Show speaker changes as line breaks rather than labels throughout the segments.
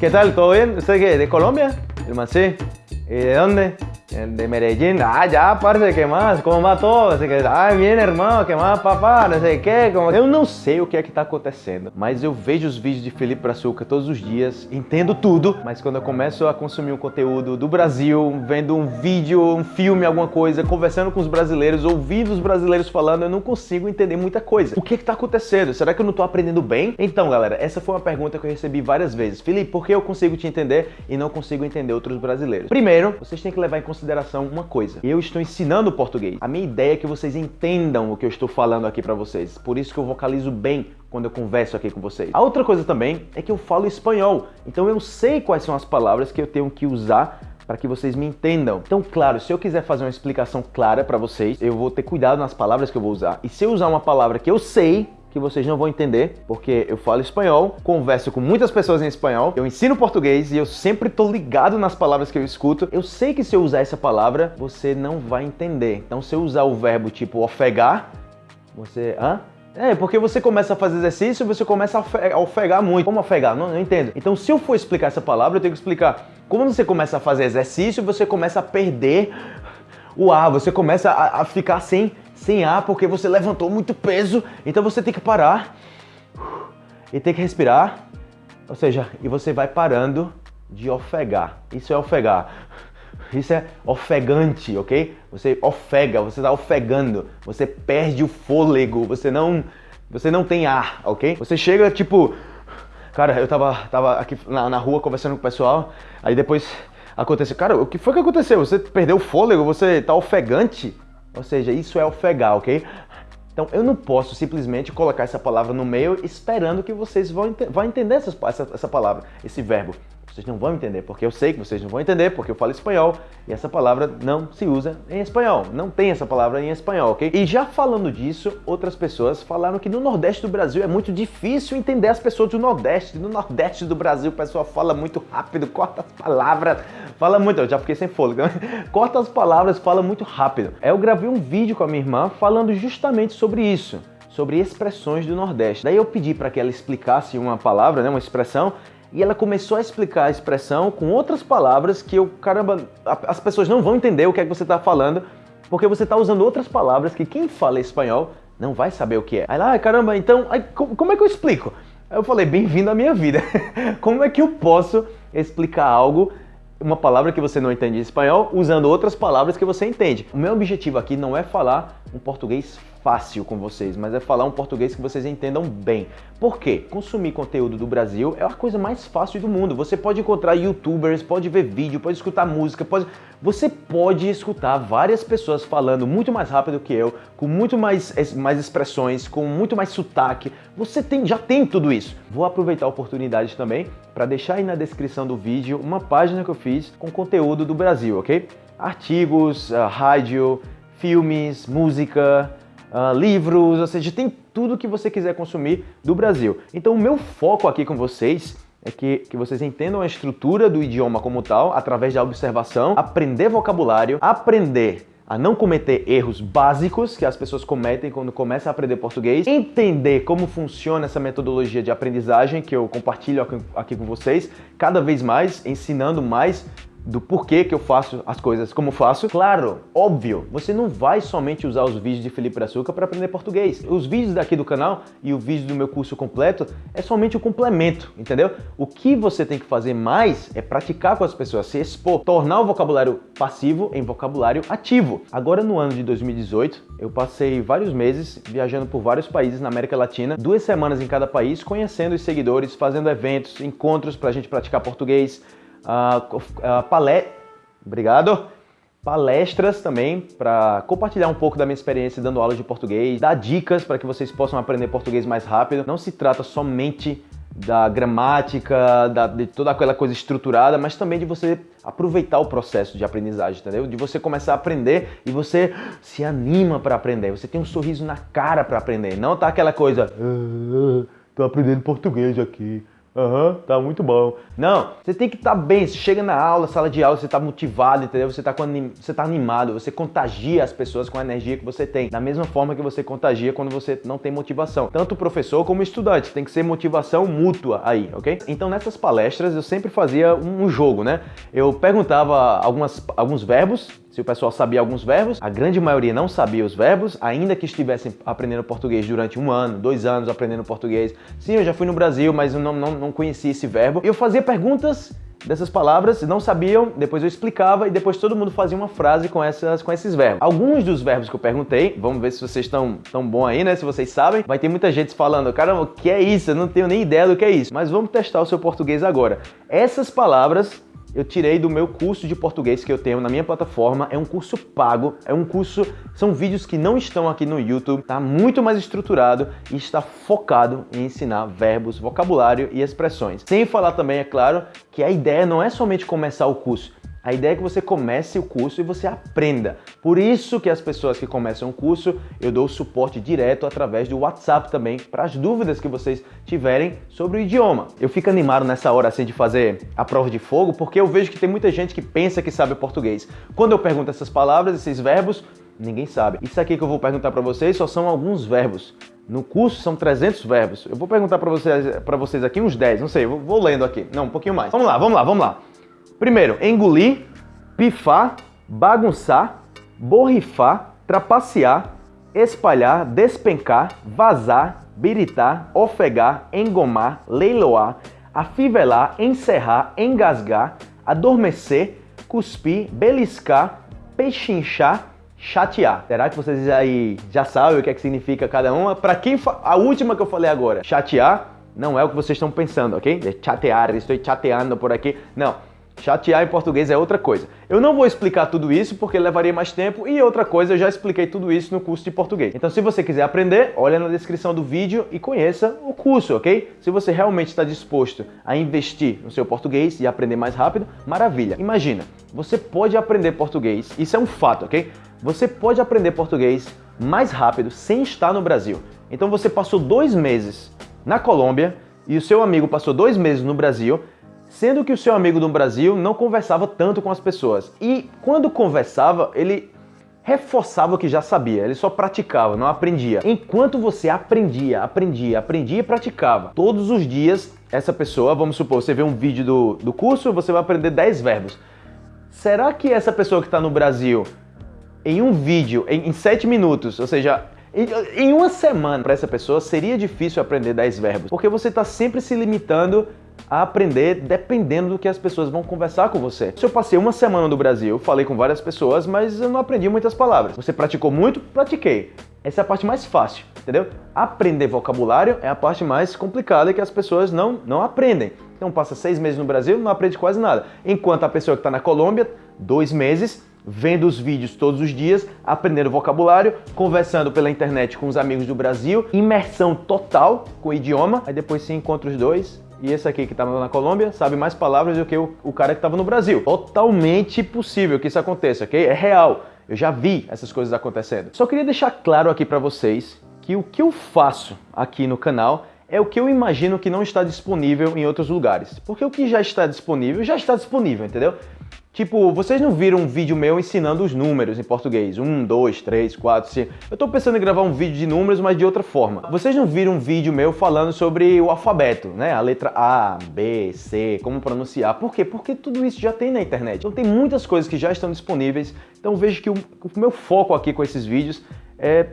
¿Qué tal? ¿Todo bien? ¿Usted qué? ¿De Colombia? ¿El sí? ¿Y de dónde? De Medellín, ah, ya, parce, ¿qué más? ¿Cómo va todo? Assim, ah, bien, irmão, ¿qué más, papá? Não sei o que. Como... Eu não sei o que é que tá acontecendo, mas eu vejo os vídeos de Felipe Brazuca todos os dias, entendo tudo, mas quando eu começo a consumir um conteúdo do Brasil, vendo um vídeo, um filme, alguma coisa, conversando com os brasileiros, ouvindo os brasileiros falando, eu não consigo entender muita coisa. O que é que tá acontecendo? Será que eu não tô aprendendo bem? Então, galera, essa foi uma pergunta que eu recebi várias vezes. Felipe, por que eu consigo te entender e não consigo entender outros brasileiros? Primeiro, vocês têm que levar em consideração consideração uma coisa. Eu estou ensinando português. A minha ideia é que vocês entendam o que eu estou falando aqui para vocês. Por isso que eu vocalizo bem quando eu converso aqui com vocês. A outra coisa também é que eu falo espanhol. Então eu sei quais são as palavras que eu tenho que usar para que vocês me entendam. Então, claro, se eu quiser fazer uma explicação clara para vocês, eu vou ter cuidado nas palavras que eu vou usar. E se eu usar uma palavra que eu sei, que vocês não vão entender, porque eu falo espanhol, converso com muitas pessoas em espanhol, eu ensino português e eu sempre tô ligado nas palavras que eu escuto. Eu sei que se eu usar essa palavra, você não vai entender. Então, se eu usar o verbo tipo ofegar, você... Hã? É, porque você começa a fazer exercício e você começa a ofegar muito. Como ofegar? Não, não entendo. Então, se eu for explicar essa palavra, eu tenho que explicar. Como você começa a fazer exercício, você começa a perder o ar, você começa a, a ficar sem sem ar porque você levantou muito peso, então você tem que parar e tem que respirar, ou seja, e você vai parando de ofegar. Isso é ofegar. Isso é ofegante, ok? Você ofega, você está ofegando, você perde o fôlego, você não, você não tem ar, ok? Você chega tipo, cara, eu tava, tava aqui na, na rua conversando com o pessoal, aí depois aconteceu, cara, o que foi que aconteceu? Você perdeu o fôlego, você tá ofegante? Ou seja, isso é ofegar, ok? Então eu não posso simplesmente colocar essa palavra no meio esperando que vocês vão, ent vão entender essa, essa, palavra, esse verbo. Vocês não vão entender, porque eu sei que vocês não vão entender, porque eu falo espanhol e essa palavra não se usa em espanhol. Não tem essa palavra em espanhol, ok? E já falando disso, outras pessoas falaram que no Nordeste do Brasil é muito difícil entender as pessoas do Nordeste. No Nordeste do Brasil o pessoal fala muito rápido, corta as palavras, fala muito. Eu já fiquei sem fôlego. corta as palavras, fala muito rápido. Eu gravei um vídeo com a minha irmã falando justamente sobre isso sobre expressões do Nordeste. Daí eu pedi para que ela explicasse uma palavra, né, uma expressão, e ela começou a explicar a expressão com outras palavras que eu, caramba, as pessoas não vão entender o que é que você está falando, porque você está usando outras palavras que quem fala espanhol não vai saber o que é. Aí lá, ah, caramba, então, aí, como é que eu explico? Aí eu falei, bem-vindo à minha vida. como é que eu posso explicar algo uma palavra que você não entende em espanhol usando outras palavras que você entende. O meu objetivo aqui não é falar um português fácil com vocês, mas é falar um português que vocês entendam bem. Por quê? Consumir conteúdo do Brasil é a coisa mais fácil do mundo. Você pode encontrar youtubers, pode ver vídeo, pode escutar música, pode... Você pode escutar várias pessoas falando muito mais rápido que eu, com muito mais, mais expressões, com muito mais sotaque. Você tem, já tem tudo isso. Vou aproveitar a oportunidade também para deixar aí na descrição do vídeo uma página que eu fiz com conteúdo do Brasil, ok? Artigos, uh, rádio, filmes, música, uh, livros, ou seja, tem tudo que você quiser consumir do Brasil. Então o meu foco aqui com vocês é que, que vocês entendam a estrutura do idioma como tal, através da observação, aprender vocabulário, aprender a não cometer erros básicos que as pessoas cometem quando começam a aprender português, entender como funciona essa metodologia de aprendizagem que eu compartilho aqui com vocês, cada vez mais, ensinando mais do porquê que eu faço as coisas como faço. Claro, óbvio, você não vai somente usar os vídeos de Felipe Açúcar para aprender português. Os vídeos daqui do canal e o vídeo do meu curso completo é somente o complemento, entendeu? O que você tem que fazer mais é praticar com as pessoas, se expor, tornar o vocabulário passivo em vocabulário ativo. Agora no ano de 2018, eu passei vários meses viajando por vários países na América Latina, duas semanas em cada país, conhecendo os seguidores, fazendo eventos, encontros para a gente praticar português, uh. Obrigado. Palestras também para compartilhar um pouco da minha experiência dando aulas de português, dar dicas para que vocês possam aprender português mais rápido. Não se trata somente da gramática, da, de toda aquela coisa estruturada, mas também de você aproveitar o processo de aprendizagem, entendeu? De você começar a aprender e você se anima para aprender, você tem um sorriso na cara para aprender, não tá aquela coisa, ah, tô aprendendo português aqui, Aham, uhum, tá muito bom. Não, você tem que estar tá bem. Você chega na aula, sala de aula, você tá motivado, entendeu? Você tá, com você tá animado, você contagia as pessoas com a energia que você tem. Da mesma forma que você contagia quando você não tem motivação. Tanto o professor como o estudante. Tem que ser motivação mútua aí, ok? Então nessas palestras eu sempre fazia um jogo, né? Eu perguntava algumas, alguns verbos se o pessoal sabia alguns verbos, a grande maioria não sabia os verbos, ainda que estivessem aprendendo português durante um ano, dois anos aprendendo português. Sim, eu já fui no Brasil, mas eu não, não, não conhecia esse verbo. Eu fazia perguntas dessas palavras, não sabiam, depois eu explicava e depois todo mundo fazia uma frase com, essas, com esses verbos. Alguns dos verbos que eu perguntei, vamos ver se vocês estão tão bom aí, né? Se vocês sabem, vai ter muita gente falando, caramba, o que é isso? Eu não tenho nem ideia do que é isso. Mas vamos testar o seu português agora. Essas palavras eu tirei do meu curso de português que eu tenho na minha plataforma. É um curso pago, é um curso, são vídeos que não estão aqui no YouTube, tá muito mais estruturado e está focado em ensinar verbos, vocabulário e expressões. Sem falar também, é claro, que a ideia não é somente começar o curso, a ideia é que você comece o curso e você aprenda. Por isso que as pessoas que começam o curso, eu dou suporte direto através do WhatsApp também, para as dúvidas que vocês tiverem sobre o idioma. Eu fico animado nessa hora assim de fazer a prova de fogo, porque eu vejo que tem muita gente que pensa que sabe português. Quando eu pergunto essas palavras, esses verbos, ninguém sabe. Isso aqui que eu vou perguntar para vocês só são alguns verbos. No curso são 300 verbos. Eu vou perguntar para vocês, vocês aqui uns 10, não sei, vou, vou lendo aqui. Não, um pouquinho mais. Vamos lá, vamos lá, vamos lá. Primeiro, engolir, pifar, bagunçar, borrifar, trapacear, espalhar, despencar, vazar, biritar, ofegar, engomar, leiloar, afivelar, encerrar, engasgar, adormecer, cuspir, beliscar, pechinchar, chatear. Será que vocês aí já sabem o que, é que significa cada uma? Para quem a última que eu falei agora, chatear não é o que vocês estão pensando, ok? É chatear, estou chateando por aqui. Não. Chatear em português é outra coisa. Eu não vou explicar tudo isso porque levaria mais tempo e outra coisa, eu já expliquei tudo isso no curso de português. Então se você quiser aprender, olha na descrição do vídeo e conheça o curso, ok? Se você realmente está disposto a investir no seu português e aprender mais rápido, maravilha. Imagina, você pode aprender português, isso é um fato, ok? Você pode aprender português mais rápido sem estar no Brasil. Então você passou dois meses na Colômbia e o seu amigo passou dois meses no Brasil sendo que o seu amigo do Brasil não conversava tanto com as pessoas. E quando conversava, ele reforçava o que já sabia, ele só praticava, não aprendia. Enquanto você aprendia, aprendia, aprendia e praticava, todos os dias, essa pessoa, vamos supor, você vê um vídeo do, do curso, você vai aprender 10 verbos. Será que essa pessoa que está no Brasil, em um vídeo, em, em 7 minutos, ou seja, em uma semana, para essa pessoa seria difícil aprender 10 verbos, porque você está sempre se limitando a aprender dependendo do que as pessoas vão conversar com você. Se eu passei uma semana no Brasil, falei com várias pessoas, mas eu não aprendi muitas palavras. Você praticou muito? Pratiquei. Essa é a parte mais fácil, entendeu? Aprender vocabulário é a parte mais complicada que as pessoas não, não aprendem. Então passa seis meses no Brasil, não aprende quase nada. Enquanto a pessoa que está na Colômbia, dois meses, vendo os vídeos todos os dias, aprendendo vocabulário, conversando pela internet com os amigos do Brasil, imersão total com o idioma, aí depois se encontra os dois e esse aqui que estava na Colômbia sabe mais palavras do que o, o cara que estava no Brasil. Totalmente possível que isso aconteça, ok? É real. Eu já vi essas coisas acontecendo. Só queria deixar claro aqui para vocês que o que eu faço aqui no canal é o que eu imagino que não está disponível em outros lugares. Porque o que já está disponível, já está disponível, entendeu? Tipo, vocês não viram um vídeo meu ensinando os números em português? Um, dois, três, quatro, cinco. Eu tô pensando em gravar um vídeo de números, mas de outra forma. Vocês não viram um vídeo meu falando sobre o alfabeto, né? A letra A, B, C, como pronunciar. Por quê? Porque tudo isso já tem na internet. Então tem muitas coisas que já estão disponíveis. Então vejo que o, o meu foco aqui com esses vídeos é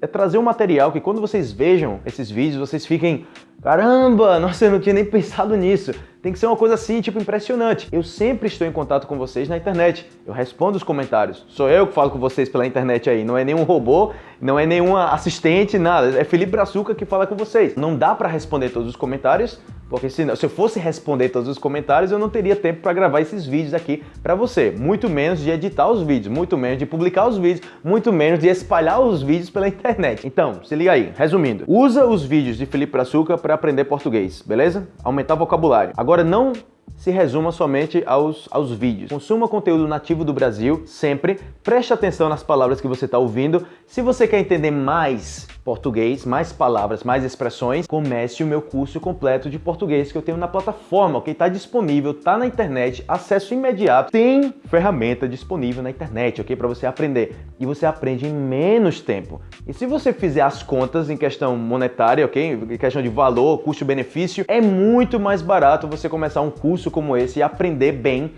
é trazer um material que quando vocês vejam esses vídeos, vocês fiquem Caramba, nossa, eu não tinha nem pensado nisso. Tem que ser uma coisa assim, tipo, impressionante. Eu sempre estou em contato com vocês na internet. Eu respondo os comentários. Sou eu que falo com vocês pela internet aí. Não é nenhum robô, não é nenhuma assistente, nada. É Felipe Brazuca que fala com vocês. Não dá para responder todos os comentários, porque se, se eu fosse responder todos os comentários, eu não teria tempo para gravar esses vídeos aqui para você. Muito menos de editar os vídeos, muito menos de publicar os vídeos, muito menos de espalhar os vídeos pela internet. Então, se liga aí. Resumindo, usa os vídeos de Felipe Brazuca para aprender português, beleza? Aumentar vocabulário. Agora, não se resuma somente aos, aos vídeos. Consuma conteúdo nativo do Brasil, sempre. Preste atenção nas palavras que você está ouvindo. Se você quer entender mais português, mais palavras, mais expressões, comece o meu curso completo de português que eu tenho na plataforma, ok? Está disponível, está na internet, acesso imediato, tem ferramenta disponível na internet, ok? Para você aprender. E você aprende em menos tempo. E se você fizer as contas em questão monetária, ok? Em questão de valor, custo-benefício, é muito mais barato você começar um curso como esse e aprender bem,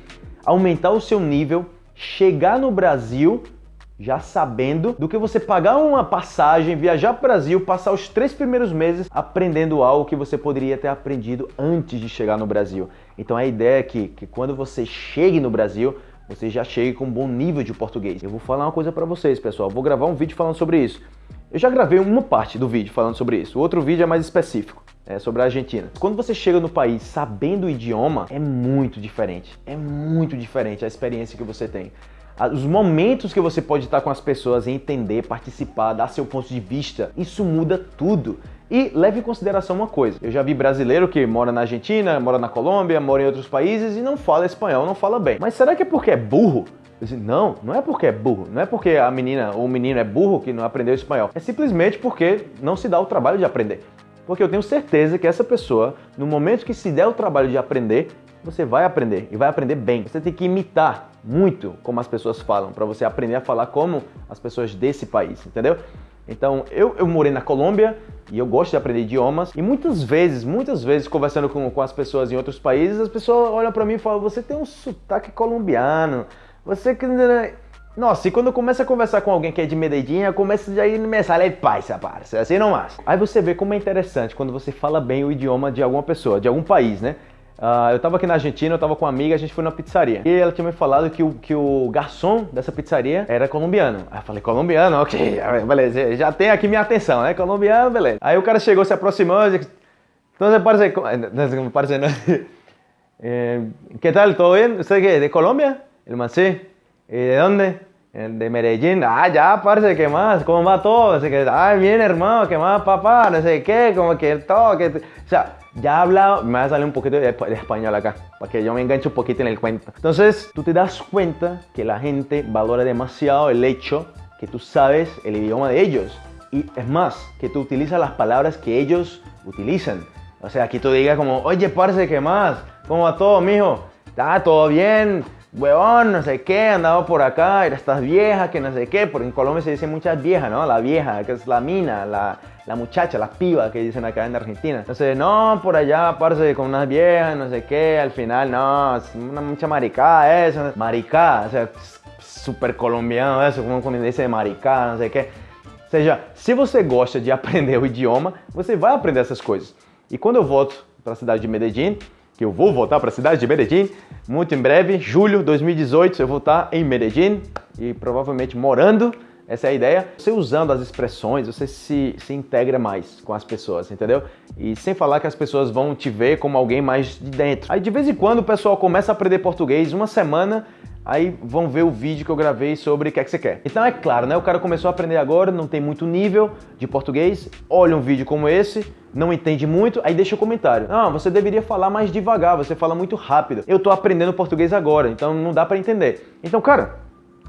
aumentar o seu nível, chegar no Brasil já sabendo do que você pagar uma passagem, viajar para o Brasil, passar os três primeiros meses aprendendo algo que você poderia ter aprendido antes de chegar no Brasil. Então a ideia é que, que quando você chegue no Brasil, você já chegue com um bom nível de português. Eu vou falar uma coisa para vocês, pessoal. vou gravar um vídeo falando sobre isso. Eu já gravei uma parte do vídeo falando sobre isso. O outro vídeo é mais específico. É sobre a Argentina. Quando você chega no país sabendo o idioma, é muito diferente. É muito diferente a experiência que você tem os momentos que você pode estar com as pessoas, entender, participar, dar seu ponto de vista, isso muda tudo. E leve em consideração uma coisa, eu já vi brasileiro que mora na Argentina, mora na Colômbia, mora em outros países e não fala espanhol, não fala bem. Mas será que é porque é burro? Disse, não, não é porque é burro, não é porque a menina ou o menino é burro que não aprendeu espanhol. É simplesmente porque não se dá o trabalho de aprender. Porque eu tenho certeza que essa pessoa, no momento que se der o trabalho de aprender, você vai aprender e vai aprender bem. Você tem que imitar muito como as pessoas falam para você aprender a falar como as pessoas desse país, entendeu? Então, eu, eu morei na Colômbia e eu gosto de aprender idiomas. E muitas vezes, muitas vezes, conversando com, com as pessoas em outros países, as pessoas olham para mim e falam: Você tem um sotaque colombiano. Você que. Nossa, e quando começa a conversar com alguém que é de Medellín, começa a ir me sale paisa, parça, assim não mais. Aí você vê como é interessante quando você fala bem o idioma de alguma pessoa, de algum país, né? Uh, eu estava aqui na Argentina, eu estava com uma amiga, a gente foi numa pizzaria. E ela tinha me falado que o, que o garçom dessa pizzaria era colombiano. Aí eu falei, colombiano? Ok, beleza, já tem aqui minha atenção, né? Colombiano, beleza. Aí o cara chegou, se aproximou e disse, entonces parece, parece, no, eh, ¿qué tal? ¿Todo bien? ¿Usted qué? ¿De Colombia? El man, sí. ¿Y de dónde? De Medellín, ah, ya, parce, ¿qué más? ¿Cómo va todo? Así que, ah, bien, hermano, ¿qué más, papá? No sé qué, como que todo, que... O sea, ya he hablado, me va a salir un poquito de, español acá, para que yo me enganche un poquito en el cuento. Entonces, tú te das cuenta que la gente valora demasiado el hecho que tú sabes el idioma de ellos. Y es más, que tú utilizas las palabras que ellos utilizan. O sea, que tú digas como, oye, parce, ¿qué más? ¿Cómo va todo, mijo? ¿Está todo bien? Huevón, no sé qué, andaba por acá, era estas viejas, que no sé qué, porque en Colombia se dice muchas viejas, ¿no? La vieja, que es la mina, la, la muchacha, la piba que dicen acá en Argentina. Entonces, no, por allá, parce, con unas viejas, no sé qué, al final, no, es una mucha maricada eso. Maricada, o sea, super colombiano eso, como quando dice maricada, não sei o quê. Ou seja, se você gosta de aprender o idioma, você vai aprender essas coisas. E quando eu volto para a cidade de Medellín, que eu vou voltar para a cidade de Medellín, muito em breve, julho de 2018, eu vou estar em Medellín e provavelmente morando essa é a ideia. Você usando as expressões, você se, se integra mais com as pessoas, entendeu? E sem falar que as pessoas vão te ver como alguém mais de dentro. Aí de vez em quando o pessoal começa a aprender português, uma semana, aí vão ver o vídeo que eu gravei sobre o que é que você quer. Então é claro, né? O cara começou a aprender agora, não tem muito nível de português, olha um vídeo como esse, não entende muito, aí deixa o comentário. Ah, você deveria falar mais devagar, você fala muito rápido. Eu tô aprendendo português agora, então não dá para entender. Então, cara,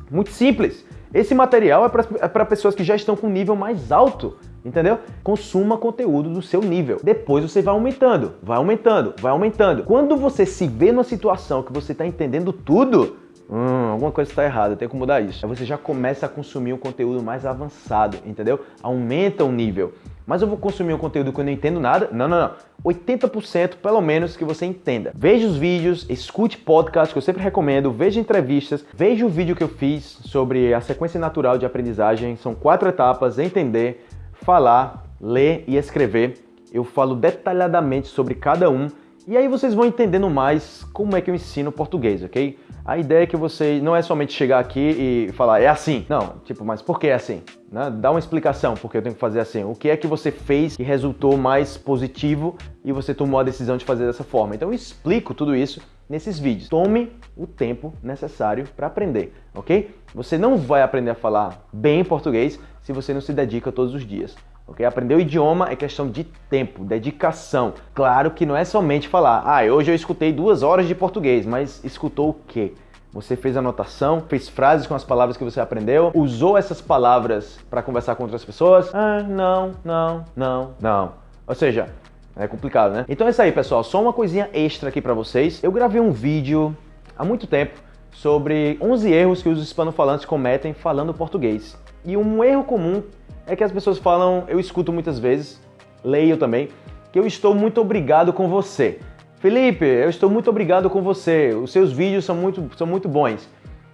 muito simples. Esse material é para é pessoas que já estão com nível mais alto, entendeu? Consuma conteúdo do seu nível. Depois você vai aumentando, vai aumentando, vai aumentando. Quando você se vê numa situação que você está entendendo tudo, Hum, alguma coisa está errada, tenho que mudar isso. Aí você já começa a consumir um conteúdo mais avançado, entendeu? Aumenta o nível. Mas eu vou consumir um conteúdo que eu não entendo nada? Não, não, não. 80% pelo menos que você entenda. Veja os vídeos, escute podcast que eu sempre recomendo, veja entrevistas, veja o vídeo que eu fiz sobre a sequência natural de aprendizagem. São quatro etapas: entender, falar, ler e escrever. Eu falo detalhadamente sobre cada um e aí vocês vão entendendo mais como é que eu ensino português, ok? A ideia é que você não é somente chegar aqui e falar, é assim. Não, tipo, mas por que é assim? Né? Dá uma explicação porque eu tenho que fazer assim. O que é que você fez que resultou mais positivo e você tomou a decisão de fazer dessa forma? Então eu explico tudo isso nesses vídeos. Tome o tempo necessário para aprender, ok? Você não vai aprender a falar bem português se você não se dedica todos os dias. Okay? Aprender o idioma é questão de tempo, dedicação. Claro que não é somente falar, ah, hoje eu escutei duas horas de português, mas escutou o quê? Você fez anotação, fez frases com as palavras que você aprendeu, usou essas palavras para conversar com outras pessoas? Ah, não, não, não, não. Ou seja, é complicado, né? Então é isso aí, pessoal. Só uma coisinha extra aqui para vocês. Eu gravei um vídeo há muito tempo sobre 11 erros que os hispanofalantes cometem falando português. E um erro comum é que as pessoas falam, eu escuto muitas vezes, leio também, que eu estou muito obrigado com você. Felipe, eu estou muito obrigado com você, os seus vídeos são muito, são muito bons.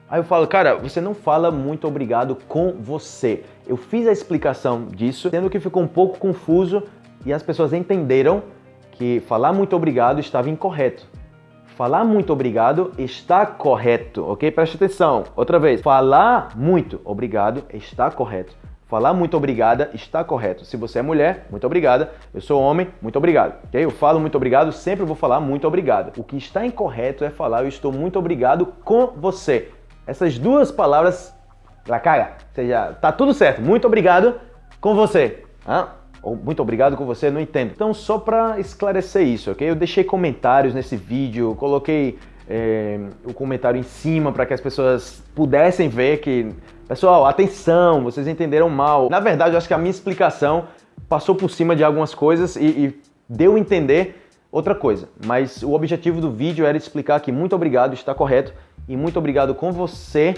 Aí eu falo, cara, você não fala muito obrigado com você. Eu fiz a explicação disso, sendo que ficou um pouco confuso e as pessoas entenderam que falar muito obrigado estava incorreto. Falar muito obrigado está correto, ok? Preste atenção. Outra vez. Falar muito obrigado está correto. Falar muito obrigada está correto. Se você é mulher, muito obrigada. Eu sou homem, muito obrigado. Ok? Eu falo muito obrigado, sempre vou falar muito obrigado. O que está incorreto é falar eu estou muito obrigado com você. Essas duas palavras, la cara, ou seja, tá tudo certo. Muito obrigado com você. Ah, ou muito obrigado com você, não entendo. Então, só para esclarecer isso, ok? Eu deixei comentários nesse vídeo, coloquei é, o comentário em cima para que as pessoas pudessem ver que Pessoal, atenção, vocês entenderam mal. Na verdade, eu acho que a minha explicação passou por cima de algumas coisas e, e deu a entender outra coisa. Mas o objetivo do vídeo era explicar que muito obrigado está correto e muito obrigado com você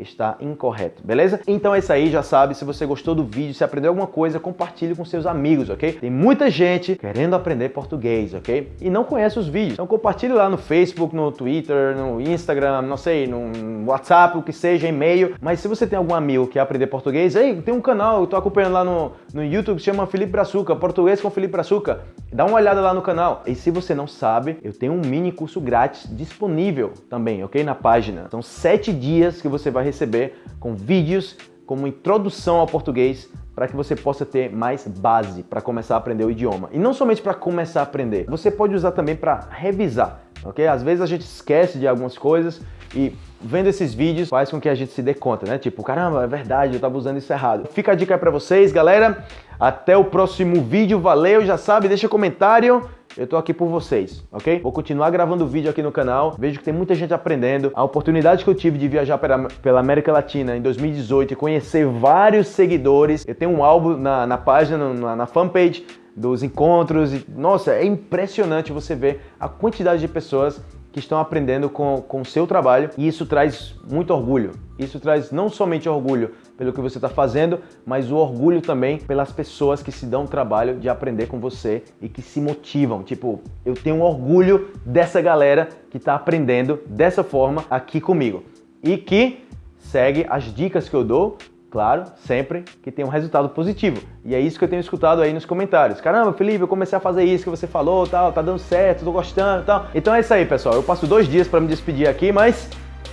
está incorreto, beleza? Então é isso aí, já sabe, se você gostou do vídeo, se aprendeu alguma coisa, compartilhe com seus amigos, ok? Tem muita gente querendo aprender português, ok? E não conhece os vídeos. Então compartilhe lá no Facebook, no Twitter, no Instagram, não sei, no WhatsApp, o que seja, e-mail. Mas se você tem algum amigo que quer aprender português, ei, tem um canal, eu tô acompanhando lá no, no YouTube que chama Felipe Brazuca, Português com Felipe Brazuca. Dá uma olhada lá no canal. E se você não sabe, eu tenho um mini curso grátis disponível também, ok? Na página. São sete dias que você vai receber com vídeos como introdução ao português para que você possa ter mais base para começar a aprender o idioma. E não somente para começar a aprender, você pode usar também para revisar, ok? Às vezes a gente esquece de algumas coisas e vendo esses vídeos faz com que a gente se dê conta, né? Tipo, caramba, é verdade, eu estava usando isso errado. Fica a dica aí para vocês, galera. Até o próximo vídeo, valeu, já sabe, deixa comentário. Eu tô aqui por vocês, ok? Vou continuar gravando vídeo aqui no canal. Vejo que tem muita gente aprendendo. A oportunidade que eu tive de viajar pela, América Latina em 2018 e conhecer vários seguidores. Eu tenho um álbum na, na página, na, na fanpage dos encontros. E, nossa, é impressionante você ver a quantidade de pessoas que estão aprendendo com, com o seu trabalho e isso traz muito orgulho. Isso traz não somente orgulho pelo que você está fazendo, mas o orgulho também pelas pessoas que se dão o trabalho de aprender com você e que se motivam. Tipo, eu tenho orgulho dessa galera que está aprendendo dessa forma aqui comigo e que segue as dicas que eu dou Claro, sempre que tem um resultado positivo. E é isso que eu tenho escutado aí nos comentários. Caramba, Felipe, eu comecei a fazer isso que você falou, tal, tá dando certo, tô gostando, tal. Então é isso aí, pessoal. Eu passo dois dias para me despedir aqui, mas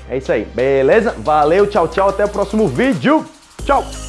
é isso aí. Beleza? Valeu, tchau, tchau. Até o próximo vídeo. Tchau!